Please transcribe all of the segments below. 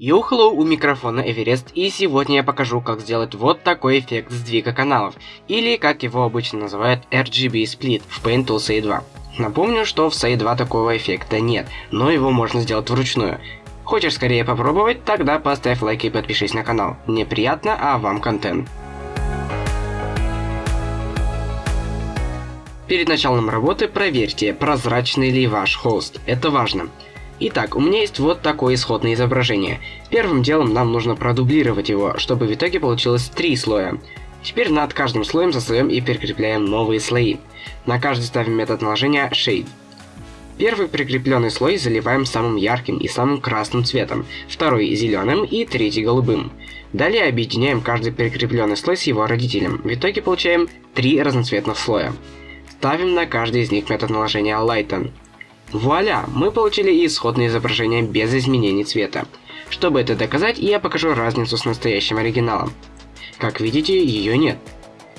Hello, у микрофона Эверест, и сегодня я покажу, как сделать вот такой эффект сдвига каналов, или как его обычно называют RGB Split в Paint Tool SAE 2. Напомню, что в SAE 2 такого эффекта нет, но его можно сделать вручную. Хочешь скорее попробовать? Тогда поставь лайк и подпишись на канал. Мне приятно, а вам контент. Перед началом работы проверьте, прозрачный ли ваш холст. Это важно. Итак, у меня есть вот такое исходное изображение. Первым делом нам нужно продублировать его, чтобы в итоге получилось три слоя. Теперь над каждым слоем засоем и прикрепляем новые слои. На каждый ставим метод наложения Shade. Первый прикрепленный слой заливаем самым ярким и самым красным цветом, второй зеленым и третий голубым. Далее объединяем каждый прикрепленный слой с его родителем. В итоге получаем три разноцветных слоя. Ставим на каждый из них метод наложения Lighten. Вуаля! Мы получили исходное изображение без изменений цвета. Чтобы это доказать, я покажу разницу с настоящим оригиналом. Как видите, ее нет.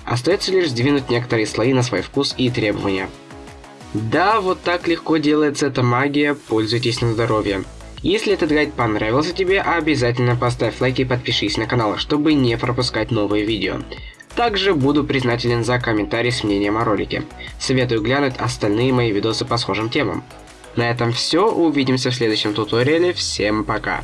Остается лишь сдвинуть некоторые слои на свой вкус и требования. Да, вот так легко делается эта магия, пользуйтесь на здоровье. Если этот гайд понравился тебе, обязательно поставь лайк и подпишись на канал, чтобы не пропускать новые видео. Также буду признателен за комментарий с мнением о ролике. Советую глянуть остальные мои видосы по схожим темам. На этом все, увидимся в следующем туториале, всем пока.